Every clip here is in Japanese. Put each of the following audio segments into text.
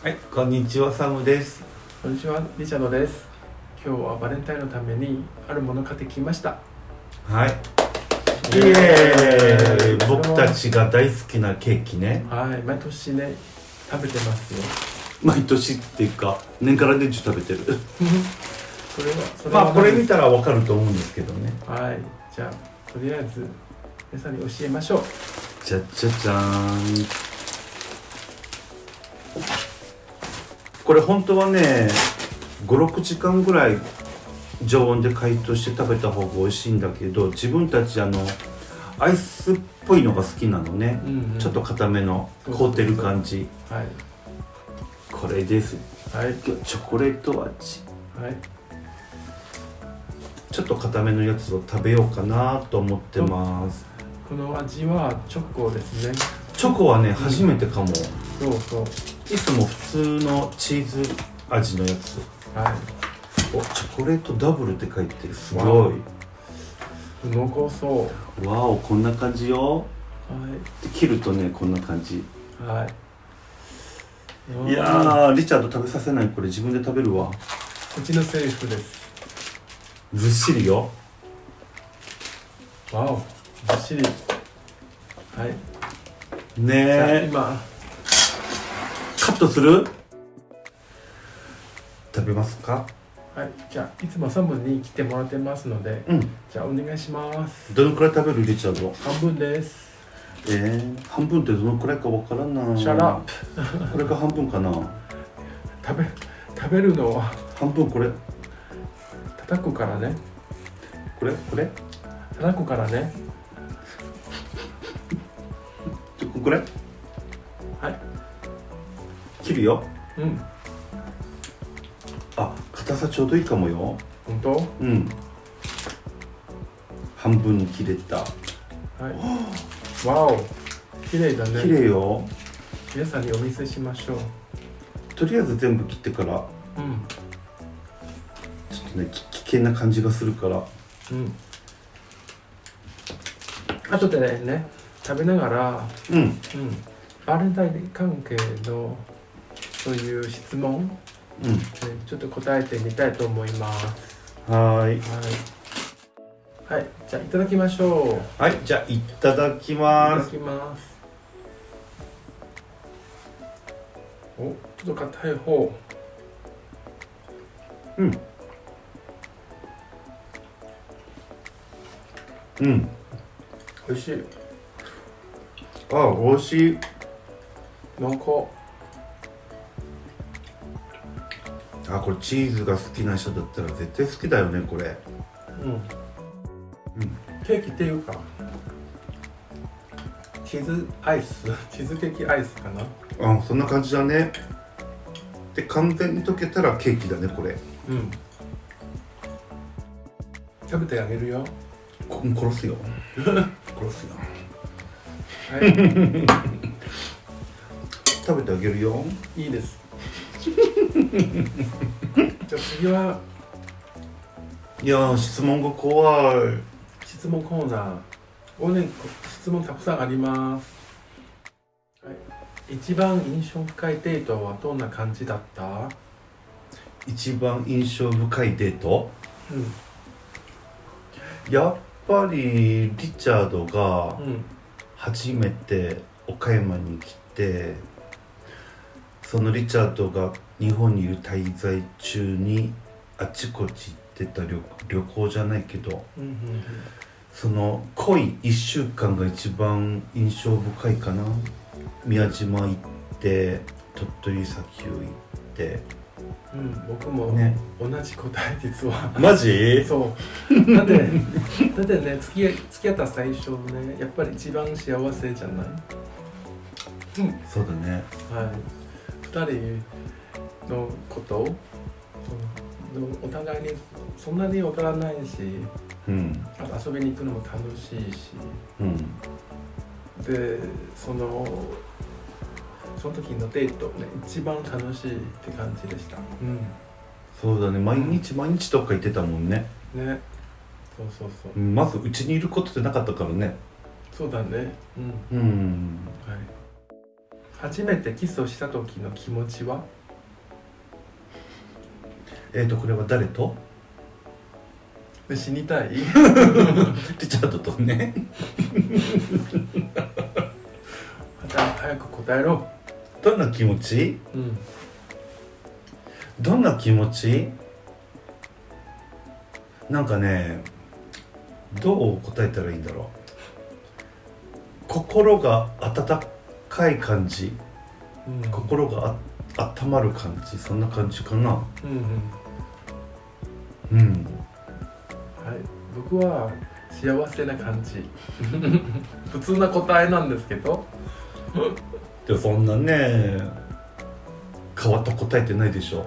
はい、こんにちは、サムです。こんにちは、リチャードです。今日はバレンタインのためにあるものを買ってきました。はい。イエーイ僕たちが大好きなケーキね。はい、毎年ね、食べてますよ。毎年っていうか、年から年中食べてる。これは、それはまあ、これ見たたらわかると思うんですけどね。はい、じゃあ、とりあえず、皆さんに教えましょう。じゃじゃじゃーん。これ本当はね、5、6時間ぐらい常温で解凍して食べた方が美味しいんだけど、自分たちあの、アイスっぽいのが好きなのね。うんうんちょっと固めの凍ってる感じ。はい、これです。はい、チョコレート味。はい。ちょっと固めのやつを食べようかなと思ってます。この味はチョコですね。チョコはね、初めてかも。そうそう。いつも普通のチーズ味のやつ。はお、チョコレートダブルって書いてる。すわごい。い。濃厚そう。わお、こんな感じよ。はで切るとね、こんな感じ。い。はい。いやー、リチャード食べさせない。これ自分で食べるわ。うちのセリフです。ずっしりよ。わお、ずっしり。はい。ねえ。今、カットする？食べますか？はい、じゃあいつもサムに来てもらってますので、うん。じゃあお願いします。どのくらい食べるリチャード？半分です。えー、半分ってどのくらいかわからんな Shut up これが半分かな食べ食べるのは半分これ叩くからね。これ？これ？叩くからね。これ？はい。切るようん。あ硬さちょうどいいかもよ本当？うん半分に切れたはい。わお。綺麗だね。綺麗よ皆さんにお見せしましょう。とりあえず全部切ってからうん。ちょっとねき危険な感じがするからうん。あとでね、食べながら、うんうん。バレンタイン関係のそういう質問、うんえちょっと答えてみたいと思います。はーいはい。はい、じゃあいただきましょう。はいじゃあいただきいたますだきます。お、ちょっと硬い方。うんうん美味しい。あ美味しい濃厚。あこれチーズが好きな人だったら絶対好きだよねこれうん。うんケーキっていうか。チーズアイス、チーズケーキアイスかな？あそんな感じだねで完全に溶けたらケーキだねこれうん。食べてあげるよ。こ殺すよ 殺すよはい。食べてあげるよいいです。じゃあ次は？いやー質問が怖い質問コーナー。おね、質問たくさんあります。はい。一番印象深いデートはどんな感じだった？一番印象深いデート？うん。やっぱりリチャードがうん。初めて岡山に来てそのリチャードが日本にいる滞在中にあちこち行ってた旅旅行じゃないけどうんうんその濃い1週間が一番印象深いかな宮島行って鳥取砂丘行ってうん。うん、僕もね同じ答え実は。マジ？そう。だってだってね付き合い付き合った最初ねやっぱり一番幸せじゃない？うん。そうだねはい、2人のこと？お互いにそんなに分からないしうん。あと遊びに行くのも楽しいし。うん。でそのその時のデートね一番楽しいって感じでした。うん。そうだね。毎日毎日どっか行ってたもんね。ね。そうそうそう。うんまずうちにいることってなかったからね。そうだね。うん。うん。はい。初めてキスをした時の気持ちは？えっ、とこれは誰と？死にたい？リチャードとね。また早く答えろ。どんな気持ち？うん。どんな気持ち？なんかねどう答えたらいいんだろう。心が温かい感じ。うん。心があ温まる感じ。そんな感じかな。うんうんうん。はい。僕は幸せな感じ。普通な答えなんですけど。でもそんなね変わった答えってないでしょ、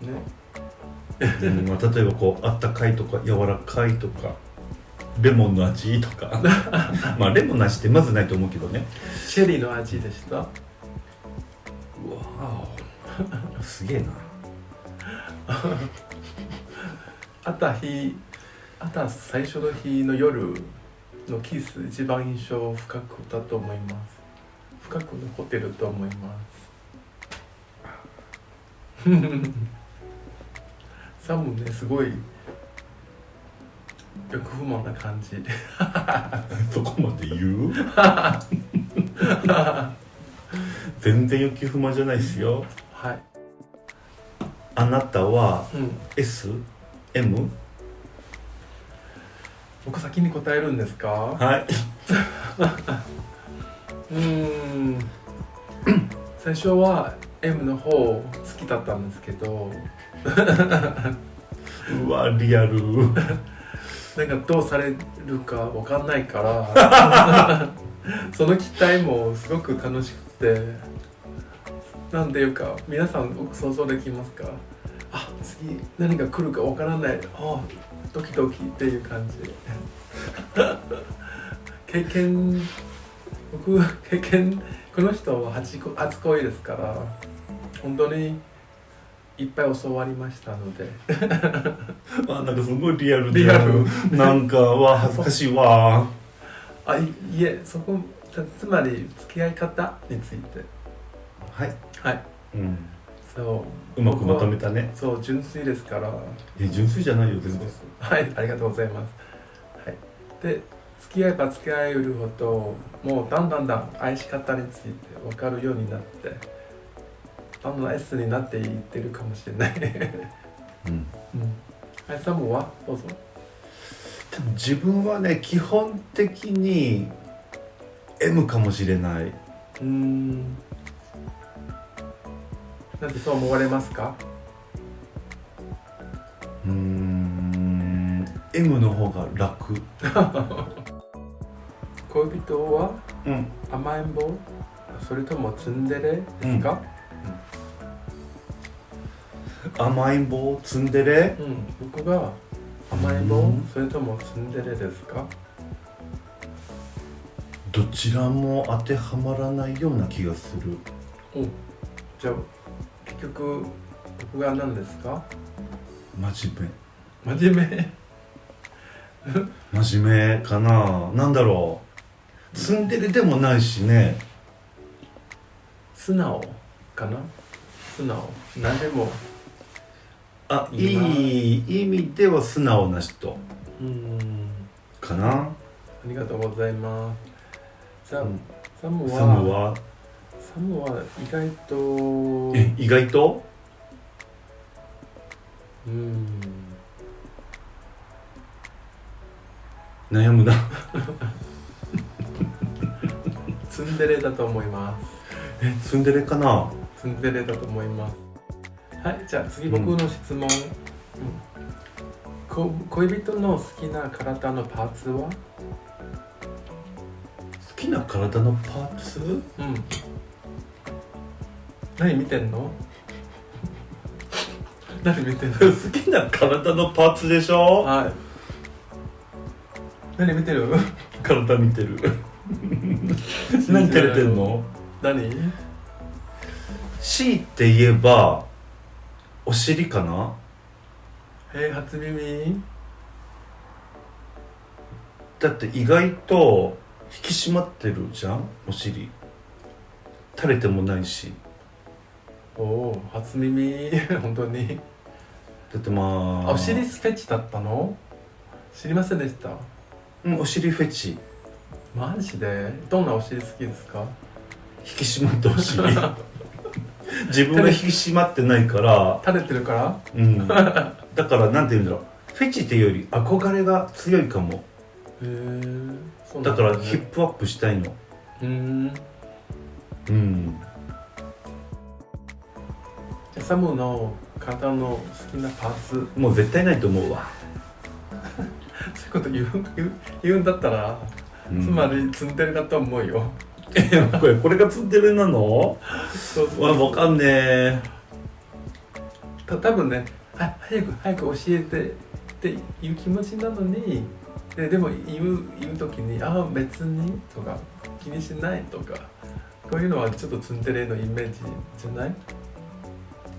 ね。うんまあ、例えばこうあったかいとか柔らかいとかレモンの味とか。まあレモンの味ってまずないと思うけどね。チェリーの味でした。うわー。すげえな あった日あった最初の日の夜のキス一番印象深くだと思います。深く残ってると思います。サムねすごい欲不満な感じ。そこまで言う？全然欲求不満じゃないですよ。はい、あなたはうん、SM? 僕先に答えるんですか？はい。うーん。最初は M の方好きだったんですけど。うわリアル。なんかどうされるかわかんないから。その期待もすごく楽しくて。なんていうか皆さん想像できますか？あ次何が来るかわからない。あドキドキっていう感じ。経験僕経験この人は初恋ですから本当にいっぱい教わりましたので。あなんかすごいリアルでリアル。なんかわ恥ずかしいわ。あいいえそこつまり付き合い方について。はい、はい。うん、そう。うまくまとめたね。そう純粋ですから。え純粋じゃないよ全然。はいありがとうございます、はい、で付き合えば付き合えるほどもうだんだんだん愛し方について分かるようになってだんだん S になっていってるかもしれない、うん。うん、はいサムは？どうぞ。でも自分はね基本的に M かもしれない。うーんなんでそう思われますか？うーん。M の方が楽。恋人はうん。甘えん坊？それともツンデレですか、甘えん坊？ツンデレ？うん。僕が甘えん坊？うん。それともツンデレですか？どちらも当てはまらないような気がする。じゃあ結局僕が何ですか？真面真面目？目 真面目かな？なんだろう。ツンデレでもないしね。素直かな？素直。何でも。あいい意味では素直な人。うん。かな？ありがとうございます。サムは？サムは？サムは意外とえ意外と？うん。悩むな。ツンデレだと思います。えツンデレかな？ツンデレだと思います。はいじゃあ次僕の質問、うん。こ恋人の好きな体のパーツは？好きな体のパーツ？うん何見てんの？何見てんの？好きな体のパーツでしょ？はい。何見てる？体見てる。何照れてんの？何？強いて言えばお尻かな？えー、初耳？だって意外と引き締まってるじゃん？お尻。垂れてもないしおお初耳。本当に。だってまあお尻フェチだったの？知りませんでした？うんお尻フェチ。マジで？どんなお尻好きですか？引き締まってほしい。自分が引き締まってないから、垂れてるから？うん、だからなんて言うんだろう。フェチっていうより憧れが強いかも。へえだからヒップアップしたいの。うーん。うんサムの体の好きなパーツ。もう絶対ないと思うわ、そういうこと言う言うんだったら、うん。つまりツンデレだと思うよ。これこれがツンデレなの？そうそうわわかんねえ。た多分ねは早く早く教えてっていう気持ちなのにででも言う言う時に「ああ別に」とか「気にしない」とかこういうのはちょっとツンデレのイメージじゃない？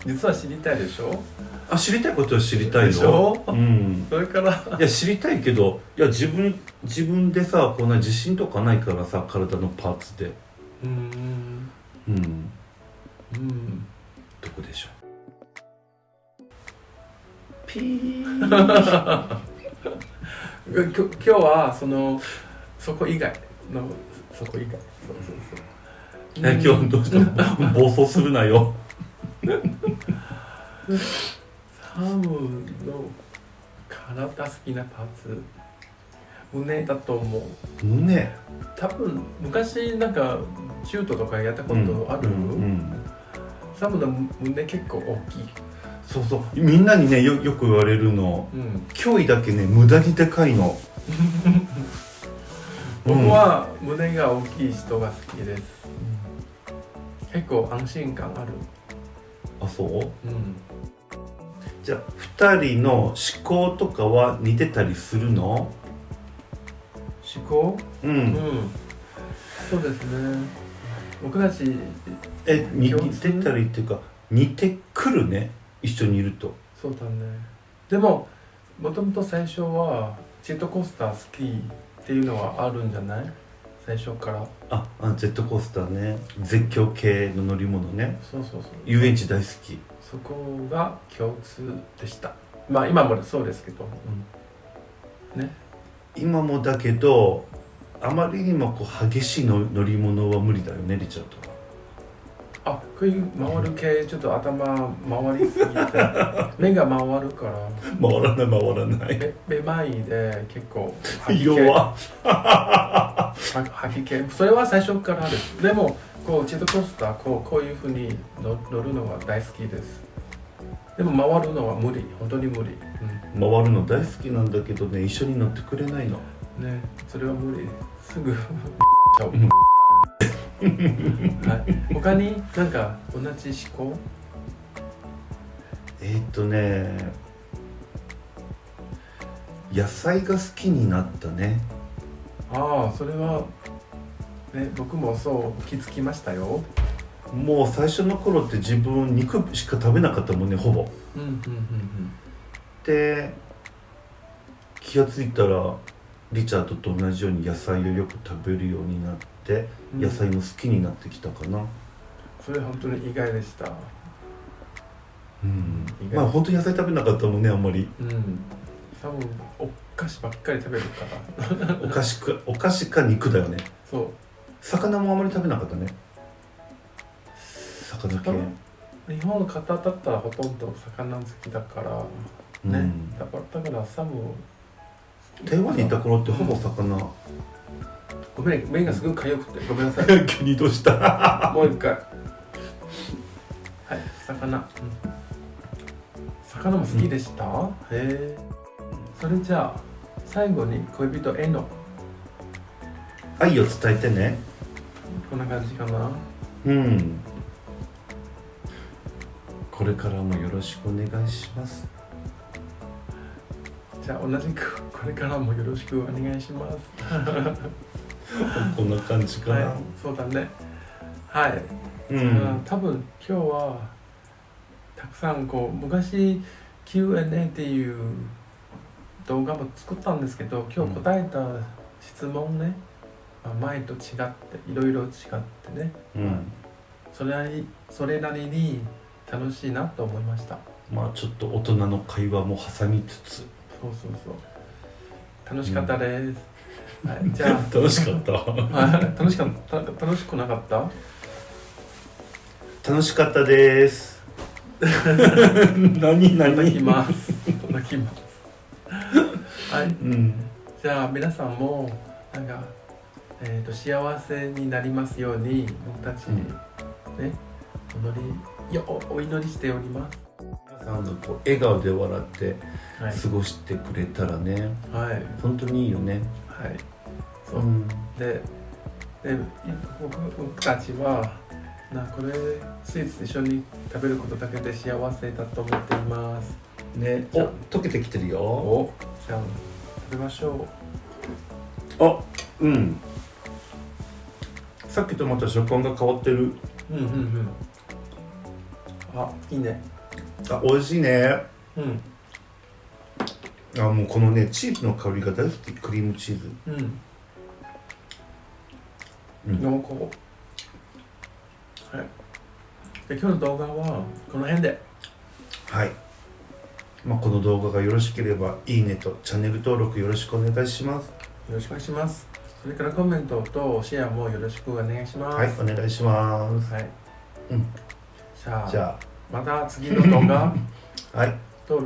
実は知りたいでしょ？あ知りたいことは知りたいでしよょ？うん。それから？いや知りたいけどいや自分自分でさこんな自信とかないからさ体のパーツで。うーん。うん。うん。どこでしょう？ピー。今日はそのそこ以外のそこ以外。そうそうそう。え今日どうした？の暴走するなよサムの体好きなパーツ。胸だと思う。胸？多分昔なんかシュートとかやったことある、うん。うん。サムの胸結構大きい、そうそう。みんなにねよよく言われるの。うん、脅威だけね無駄にでかいの。僕は胸が大きい人が好きです、結構安心感ある、あそう？うん、じゃあ2人の思考とかは似てたりするの？思考？ううん。んそうですね。僕たちえに似てたりっていうか似てくるね？一緒にいると。そうだね。でももともと最初はジェットコースター好きっていうのはあるんじゃない？最初から。ああジェットコースターね。絶叫系の乗り物ね。そうそうそう。遊園地大好き。そこが共通でした。まあ今もそうですけど、ね。今もだけどあまりにもこう激しいの乗り物は無理だよねリチャードはあこういう回る系ちょっと頭回りすぎて 目が回るから。回らない回らない。めめまいで結構吐き気。弱は吐き気。それは最初からですでもこうジェットコースターこうこういうふうに乗乗るのは大好きです。でも回るのは無理。本当に無理、回るの大好きなんだけどね一緒に乗ってくれないの。うん、ねそれは無理。すぐ ちゃう。うん はい、他になんか同じ思考？えー、っとね野菜が好きになったね。ああそれはね僕もそう気づきましたよ。もう最初の頃って自分肉しか食べなかったもんねほぼ。うんうんうんで気がついたらリチャードと同じように野菜をよく食べるようになってうん野菜も好きになってきたかな。それ本当に意外でした。うん。まあ本当に野菜食べなかったもんねあんまり。うん。多分お菓子ばっかり食べるから。お菓子かお菓子か肉だよね。そう。魚もあまり食べなかったね。魚系。魚？日本の方だったらほとんど魚好きだから。ね、うん。だからだからサム台湾にいた頃ってほぼ魚。ごめん目がすごく痒くてごめんなさい。急にどうした？もう一回。はい魚、うん魚も好きでした、へえ。それじゃあ最後に恋人への。愛を伝えてね。こんな感じかな。うん。これからもよろしくお願いします。じゃあ同じくこれからもよろしくお願いします。こんな感じかな、はいそうだね。はい、ううん。ん多分今日はたくさんこう昔 Q&A っていう動画も作ったんですけど今日答えた質問ね、まあ前と違っていろいろ違ってね、うん。それなりそれなりに楽しいなと思いました。まあちょっと大人の会話も挟みつつそうそうそう。楽しかったです、はい、じゃ楽しかった。あ楽しかった。楽しくなかった？楽しかったです。何何？泣きます。泣きます。はい。うん。じゃあ皆さんもなんか、えー、と幸せになりますように僕たち、うん。ねお祈りよおお祈りしております皆さんがこう笑顔で笑ってはい。過ごしてくれたらねはい。本当にいいよね。はい。そう、ん。でで僕僕たちはなこれスイーツ一緒に食べることだけで幸せだと思っています。ねお。溶けてきてるよ。お。じゃあ食べましょあうん。さっきとまた食感が変わってる。ううんうんうん。あいいねあ美味しいね。うん。あもうこのねチーズの香りが大好き。クリームチーズ。うん。うん。濃厚。はい。で今日の動画はこの辺で。はい、まあ、この動画がよろしければいいねと。チャンネル登録よろしくお願いします。よろしくお願いします。それからコメントとシェアもよろしくお願いします。はいお願いします。はい、うん。じゃあ。じゃまた次の動画あ はい。と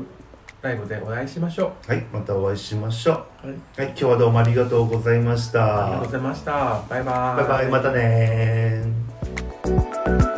ライブでお会いしましょはいまたお会いしましょう、はい、うはい今日はどうもありがとうございました。ありがとうございました。バイバイ。バイバイまたねー